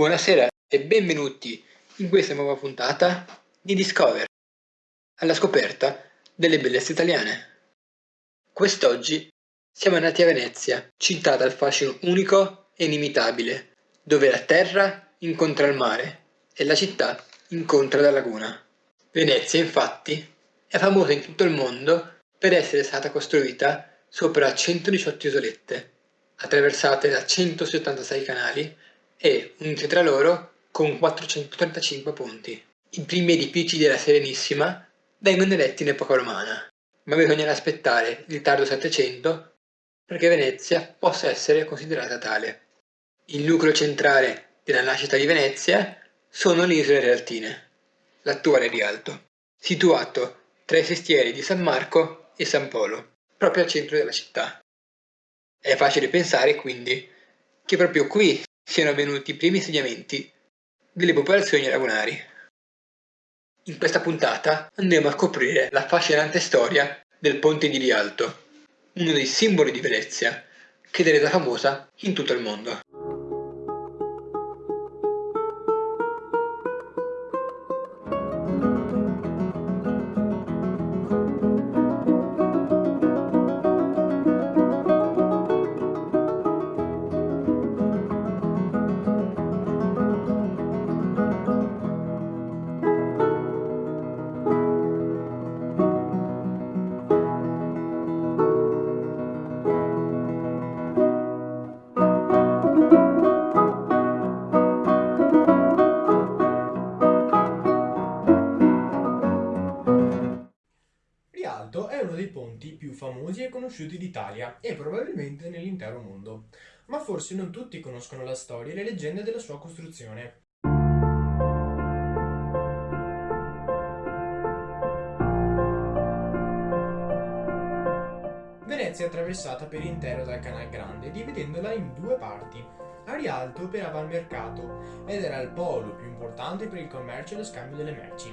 Buonasera e benvenuti in questa nuova puntata di Discover, alla scoperta delle bellezze italiane. Quest'oggi siamo andati a Venezia, città dal fascino unico e inimitabile, dove la terra incontra il mare e la città incontra la laguna. Venezia, infatti, è famosa in tutto il mondo per essere stata costruita sopra 118 isolette, attraversate da 176 canali e unite tra loro con 435 ponti. I primi edifici della Serenissima vengono eretti in epoca romana, ma bisogna aspettare il tardo Settecento perché Venezia possa essere considerata tale. Il nucleo centrale della nascita di Venezia sono le isole Realtine, l'attuale Rialto, situato tra i sestieri di San Marco e San Polo, proprio al centro della città. È facile pensare quindi che proprio qui siano avvenuti i primi insediamenti delle popolazioni lagunari. In questa puntata andremo a scoprire la affascinante storia del ponte di Rialto, uno dei simboli di Venezia, che è resa famosa in tutto il mondo. Famosi e conosciuti d'Italia e probabilmente nell'intero mondo, ma forse non tutti conoscono la storia e le leggende della sua costruzione. Venezia è attraversata per intero dal Canal Grande, dividendola in due parti. A Rialto operava il mercato ed era il polo più importante per il commercio e lo scambio delle merci.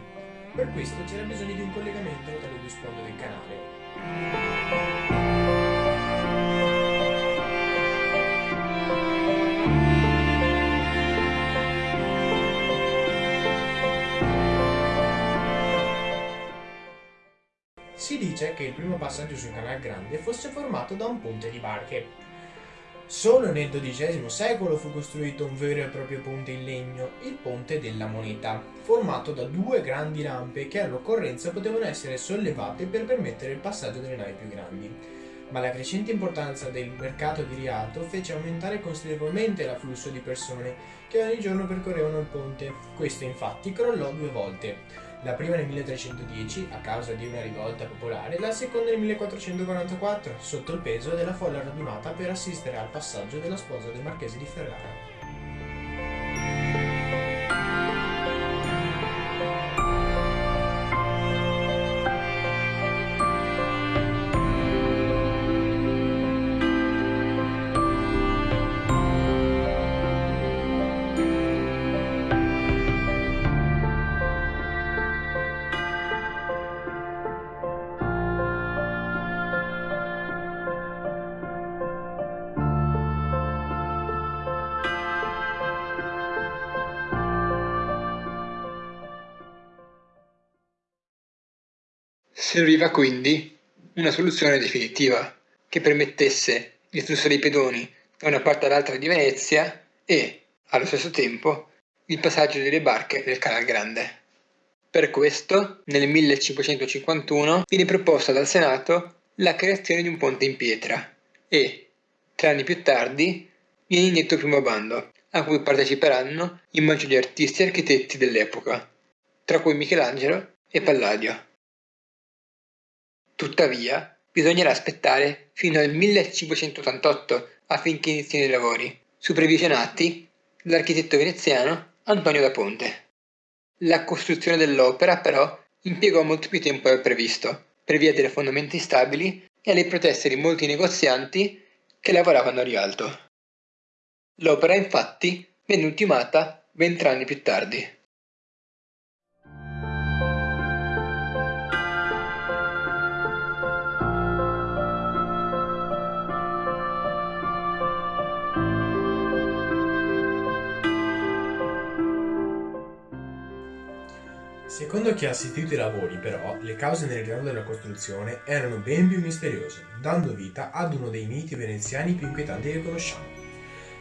Per questo c'era bisogno di un collegamento tra le due sponde del canale, si dice che il primo passaggio sul Canal Grande fosse formato da un ponte di barche. Solo nel XII secolo fu costruito un vero e proprio ponte in legno, il Ponte della Moneta, formato da due grandi rampe che all'occorrenza potevano essere sollevate per permettere il passaggio delle navi più grandi. Ma la crescente importanza del mercato di Rialto fece aumentare considerevolmente l'afflusso di persone che ogni giorno percorrevano il ponte. Questo infatti crollò due volte la prima nel 1310 a causa di una rivolta popolare, la seconda nel 1444 sotto il peso della folla radunata per assistere al passaggio della sposa del marchese di Ferrara. Serviva quindi una soluzione definitiva che permettesse il flusso dei pedoni da una parte all'altra di Venezia e, allo stesso tempo, il passaggio delle barche nel Canal Grande. Per questo, nel 1551 viene proposta dal Senato la creazione di un ponte in pietra e, tre anni più tardi, viene indetto il primo bando, a cui parteciperanno i maggiori artisti e architetti dell'epoca, tra cui Michelangelo e Palladio. Tuttavia, bisognerà aspettare fino al 1588 affinché inizino i lavori, supervisionati dall'architetto veneziano Antonio da Ponte. La costruzione dell'opera, però, impiegò molto più tempo del previsto, per via delle fondamenta instabili e alle proteste di molti negozianti che lavoravano a Rialto. L'opera, infatti, venne ultimata 20 anni più tardi. Secondo chi ha assistito ai lavori, però, le cause nel ritardo della costruzione erano ben più misteriose, dando vita ad uno dei miti veneziani più inquietanti che conosciamo.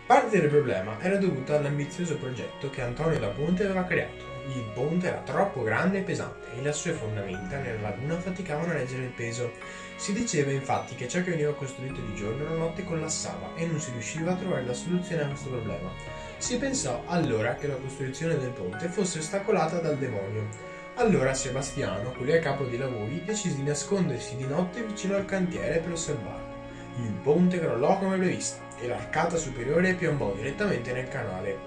Parte del problema era dovuta all'ambizioso progetto che Antonio da Ponte aveva creato. Il ponte era troppo grande e pesante e le sue fondamenta nella laguna faticavano a reggere il peso. Si diceva infatti che ciò che veniva costruito di giorno la notte collassava e non si riusciva a trovare la soluzione a questo problema. Si pensò allora che la costruzione del ponte fosse ostacolata dal demonio. Allora Sebastiano, quelli a capo dei lavori, decise di nascondersi di notte vicino al cantiere per osservarlo. Il ponte crollò come previsto e l'arcata superiore piombò direttamente nel canale.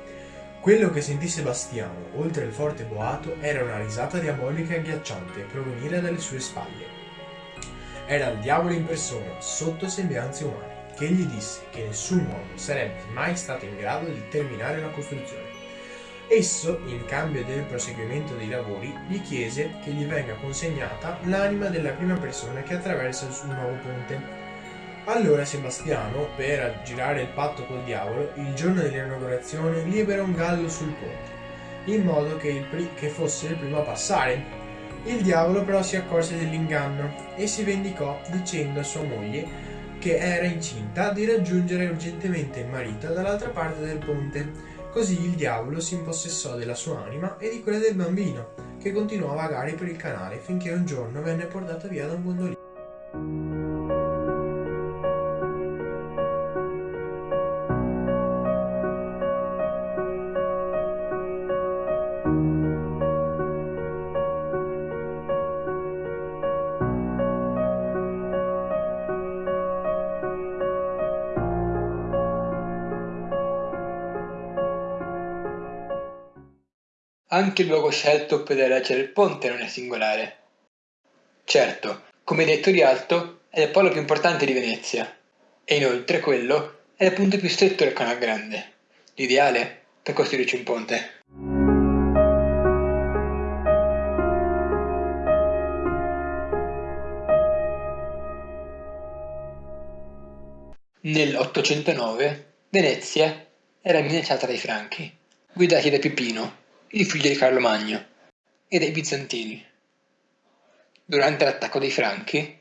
Quello che sentì Sebastiano, oltre il forte boato, era una risata diabolica e agghiacciante provenire dalle sue spalle. Era il diavolo in persona, sotto sembianze umane, che gli disse che nessun uomo sarebbe mai stato in grado di terminare la costruzione. Esso, in cambio del proseguimento dei lavori, gli chiese che gli venga consegnata l'anima della prima persona che attraversa il nuovo ponte allora Sebastiano, per aggirare il patto col diavolo, il giorno dell'inaugurazione libera un gallo sul ponte, in modo che, che fosse il primo a passare. Il diavolo però si accorse dell'inganno e si vendicò dicendo a sua moglie che era incinta di raggiungere urgentemente il marito dall'altra parte del ponte. Così il diavolo si impossessò della sua anima e di quella del bambino, che continuò a vagare per il canale finché un giorno venne portato via da un gondolino. Anche il luogo scelto per erigere il ponte non è singolare. Certo, come detto Rialto, è il polo più importante di Venezia e inoltre quello è il punto più stretto del Canal Grande, l'ideale per costruirci un ponte. Nel 809 Venezia era minacciata dai Franchi, guidati da Pipino, il figlio di Carlo Magno, e dai Bizantini. Durante l'attacco dei Franchi,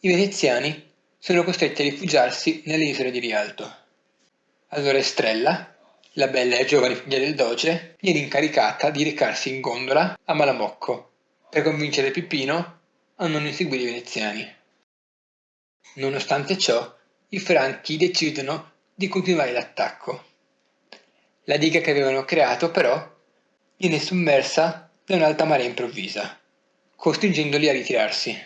i veneziani sono costretti a rifugiarsi nelle isole di Rialto. Allora Estrella, la bella e giovane figlia del doge, viene incaricata di recarsi in gondola a Malamocco per convincere Pipino a non inseguire i veneziani. Nonostante ciò, i franchi decidono di continuare l'attacco. La diga che avevano creato, però, viene sommersa da un'alta marea improvvisa, costringendoli a ritirarsi.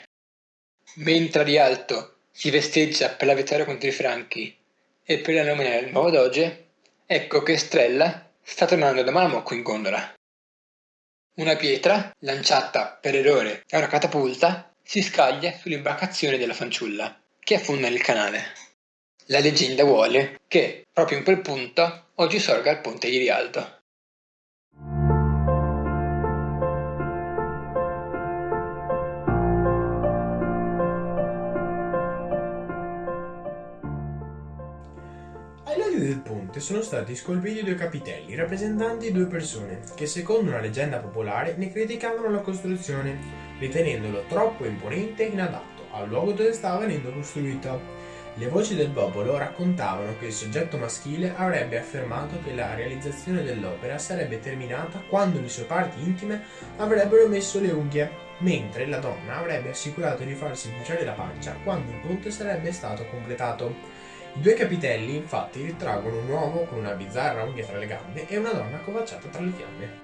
Mentre a Rialto si festeggia per la vittoria contro i Franchi e per la nomina del nuovo doge, ecco che Strella sta tornando da Malamocco in gondola. Una pietra, lanciata per errore da una catapulta, si scaglia sull'imbarcazione della fanciulla, che affonda nel canale. La leggenda vuole che, proprio in quel punto, oggi sorga il ponte di Rialto. Del ponte sono stati scolpiti due capitelli rappresentanti due persone che secondo una leggenda popolare ne criticavano la costruzione, ritenendolo troppo imponente e inadatto al luogo dove stava venendo costruito. Le voci del popolo raccontavano che il soggetto maschile avrebbe affermato che la realizzazione dell'opera sarebbe terminata quando le sue parti intime avrebbero messo le unghie, mentre la donna avrebbe assicurato di farsi bruciare la pancia quando il ponte sarebbe stato completato. I due capitelli infatti ritraggono un uomo con una bizzarra unghia tra le gambe e una donna accovacciata tra le fiamme.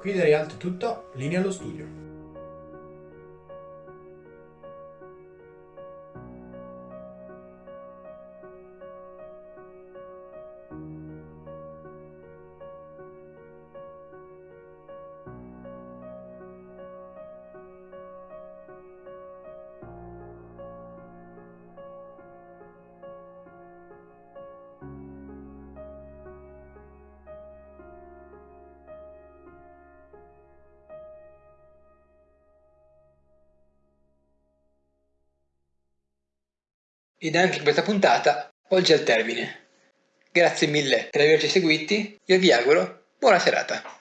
Qui da Rialto tutto, linea allo studio. Ed anche questa puntata volge al termine. Grazie mille per averci seguiti e vi auguro buona serata.